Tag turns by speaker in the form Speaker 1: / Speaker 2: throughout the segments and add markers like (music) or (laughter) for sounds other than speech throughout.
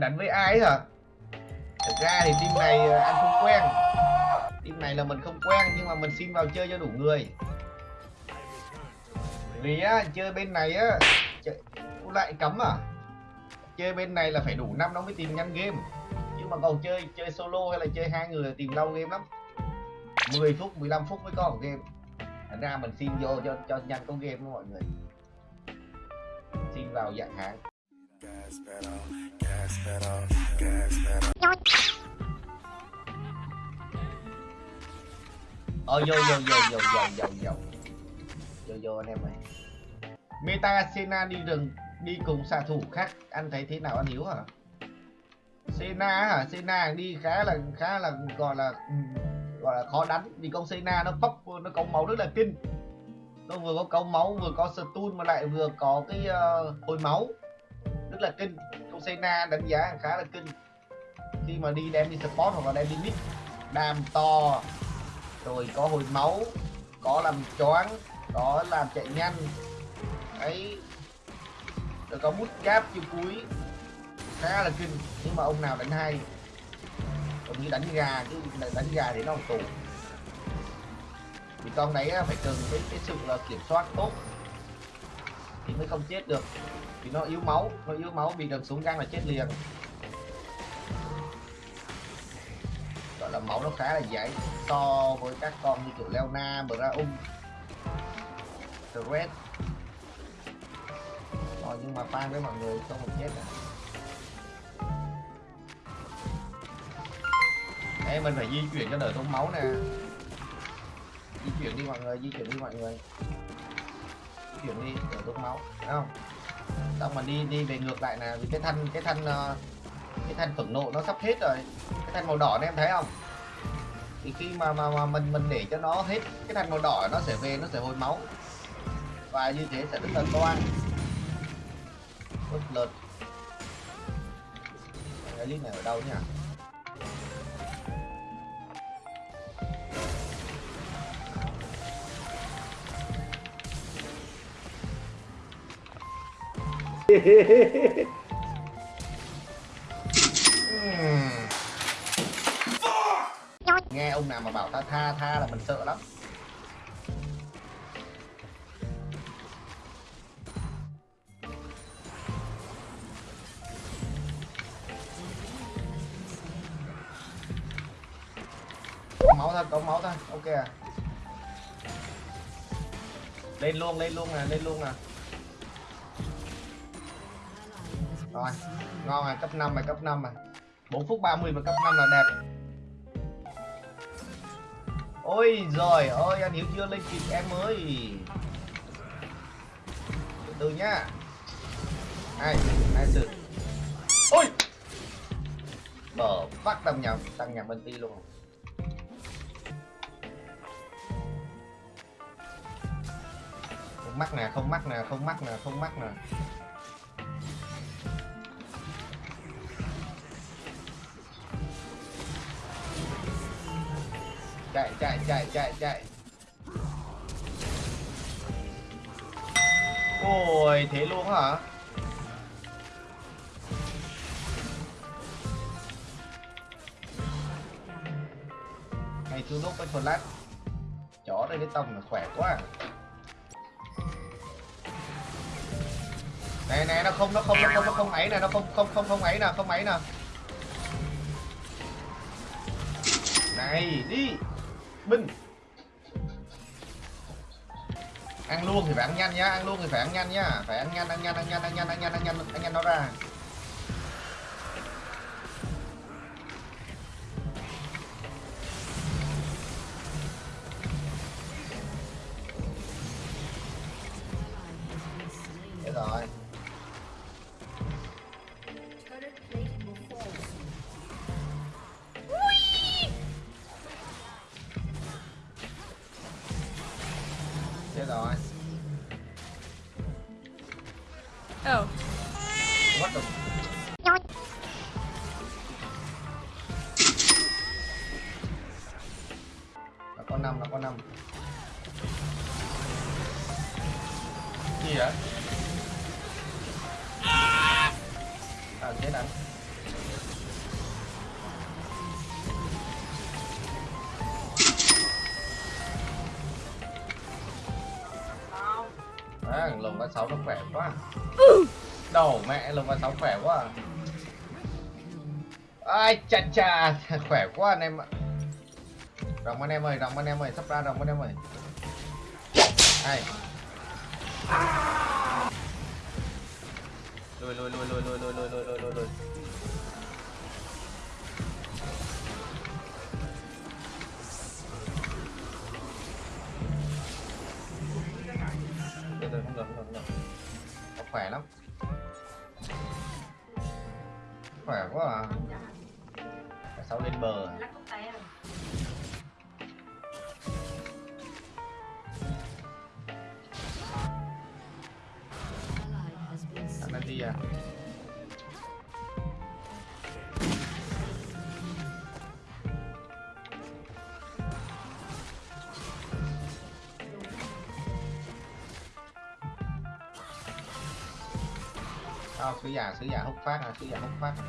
Speaker 1: bạn đánh với ai ấy hả? Thực ra thì team này ờ, anh không quen. Team này là mình không quen, nhưng mà mình xin vào chơi cho đủ người. Vì á, chơi bên này á, chơi... Lại cấm à. Chơi bên này là phải đủ năm nó mới tìm nhanh game. Chứ mà còn chơi chơi solo hay là chơi hai người là tìm lâu game lắm. 10 phút 15 phút mới có một game. Thành ra mình xin vô cho cho nhanh có game đó mọi người. Xin vào dạng
Speaker 2: hàng.
Speaker 1: Ờ vô vô vô vô vô vô vô. Vô vô anh em ơi. Meta Sena đi rừng Đi cùng xạ thủ khác. Anh thấy thế nào anh hiểu hả? Sena hả? Sena đi khá là khá là gọi là ừ, gọi là khó đánh. Vì con Sena nó bóc nó cống máu rất là kinh. Nó vừa có cống máu vừa có stun mà lại vừa có cái uh, hồi máu rất là kinh. Con Sena đánh giá khá là kinh. Khi mà đi đem đi support hoặc là đem đi mid đam to. Rồi có hồi máu có làm choáng có làm chạy nhanh. Ấy rồi có bút cáp chiều cuối. Khá là kinh. Nhưng mà ông nào đánh hay còn như đánh gà chứ đánh gà thì nó tù. Thì con đấy phải cần cái, cái sự là kiểm soát tốt thì mới không chết được vì nó yếu máu nó yếu máu bị đợt súng gan là chết liền. Gọi là máu nó khá là dày so với các con như kiểu Leona, Braum, Red rồi nhưng mà pha với mọi người không một chết à. Ê, mình phải di chuyển cho đỡ tốn máu nè. Di chuyển đi mọi người di chuyển đi mọi người. Di chuyển đi đỡ tốn máu đúng không? Xong mà đi đi về ngược lại nè vì cái thanh cái thanh ờ, cái thanh phẫn nộ nó sắp hết rồi. Cái thanh màu đỏ này em thấy không? Thì khi mà mà, mà mình mình để cho nó hết cái thanh màu đỏ nó sẽ về nó sẽ hồi máu. Và như thế sẽ rất là toan bất lượt cái này ở đâu nhỉ? (laughs) nghe ông nào mà bảo ta tha tha là mình sợ lắm. Có máu thôi có máu thôi ok à. Lên luôn lên luôn nè, lên luôn nè. Rồi ngon rồi cấp 5 rồi cấp 5 rồi. 4 phút 30 và cấp 5 là đẹp. Ôi rồi ơi anh hiểu chưa lên kịp em ơi. Từ từ nhá. Ai, ai sự ôi! Bờ phát tăng nhầm tăng nhầm bên ti luôn. Không mắc nè không mắc nè không mắc nè không mắc nè. Chạy chạy chạy chạy chạy. Ôi, thế luôn hả? Này chú lúc với flash chó đây, cái tông là khỏe quá. Này này nó không nó không nó không nó không ấy nè, nó không không không không ấy nè, không ấy nè. Này, đi binh ăn luôn thì phải ăn nhanh nhá ăn luôn thì phải ăn nhanh nhá phải ăn nhanh ăn nhanh ăn nhanh ăn nhanh ăn nhanh ăn nhanh ăn nhanh nó ra. gì vậy? À thế này, À, lồng ba sáu nó khỏe quá. Đầu mẹ lồng ba sáu khỏe quá. Ai chà chà khỏe quá anh em ạ. Rồng anh em ơi đồng anh em ơi sắp ra đồng anh em ơi. Ai? Lùi lùi lùi lùi lùi lùi lùi lùi lùi lùi lùi Được rồi, không được, không được, không khỏe lắm. Khỏe quá à. Cả sáu lên bờ. à? Đi à. Sao sứ giả sứ giả hút phát à sứ giả hút phát à.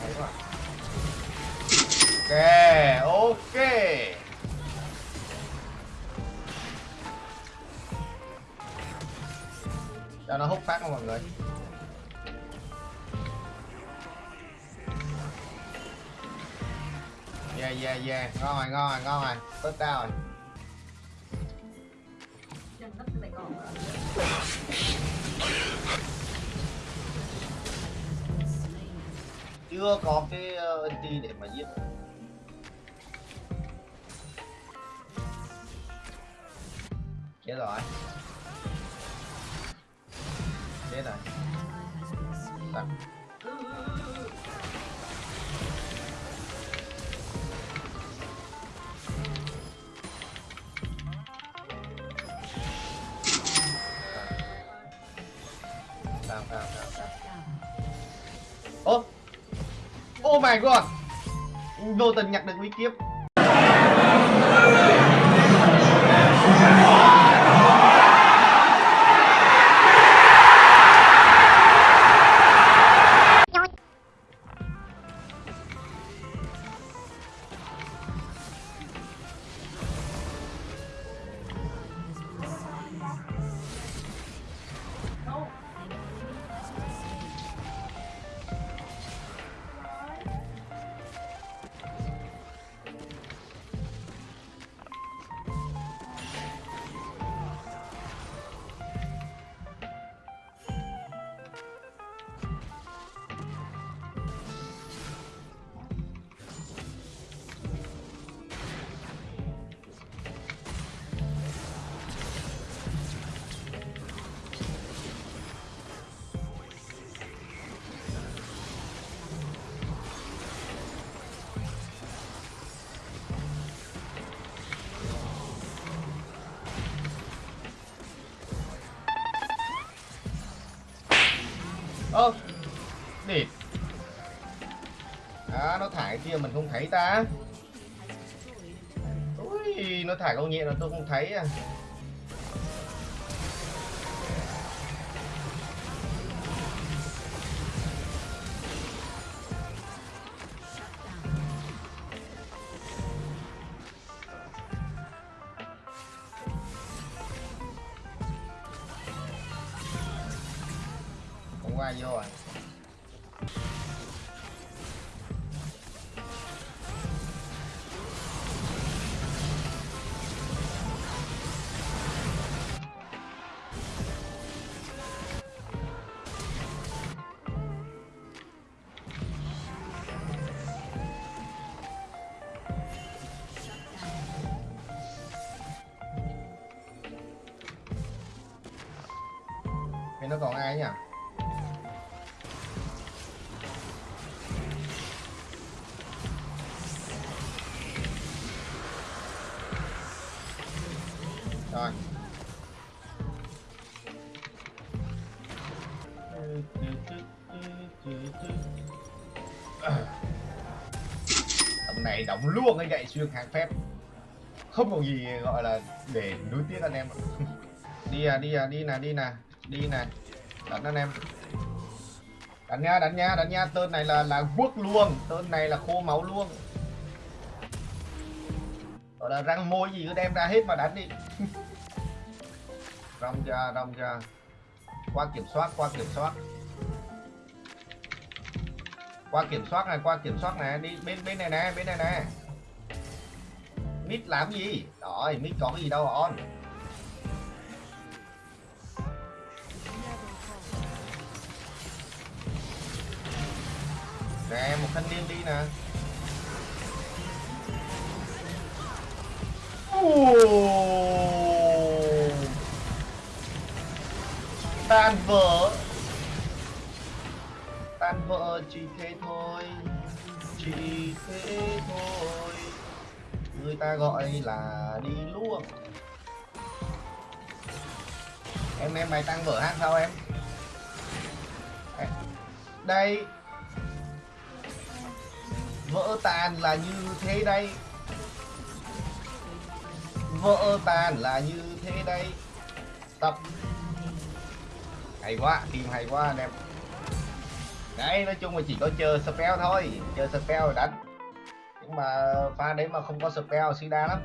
Speaker 1: Đấy quá Ok ok. Cho nó hút phát không mọi người? Yeah yeah yeah. Ngon rồi ngon rồi ngon rồi. Tốt cao rồi chưa có cái ờ, NT để mà giết. Chết rồi chết rồi Đặt. Down, down, down, down. Oh. oh my god Vô tình nhặt được quý kiếp Ơ Địt À nó thải kia mình không thấy ta. Ui, nó thải con nhện là tôi không thấy à. ra vô rồi. Nó còn ai nhỉ? Rồi. Tầm này đóng luôn cái gậy xuyên hàng phép. Không có gì gọi là để nuối tiếc anh em (laughs) Đi à, đi à, đi nè, đi nè Đi nè. Đánh anh em. Đánh nha, đánh nha, đánh nha. Tên này là là quốc luôn Tên này là khô máu luôn gọi là răng môi gì cứ đem ra hết mà đánh đi. (laughs) rong ra rong ra. Qua kiểm soát, qua kiểm soát. Qua kiểm soát này, qua kiểm soát này. Đi, bên bên này nè, bên này nè. Mít làm gì? Rồi mít có cái gì đâu on nè, một thanh niên đi nè. Ồ. tan vỡ. Tan vỡ chỉ thế thôi, chỉ thế thôi. Người ta gọi là đi luôn em em mày tăng vỡ hát sao em? Đây. Vỡ tan là như thế đây. Vỡ tan là như thế đây. Tập hay quá, team hay quá anh em. Đấy, nói chung là chỉ có chơi spell thôi. Chơi spell rồi đánh nhưng mà pha đấy mà không có spell, sida lắm.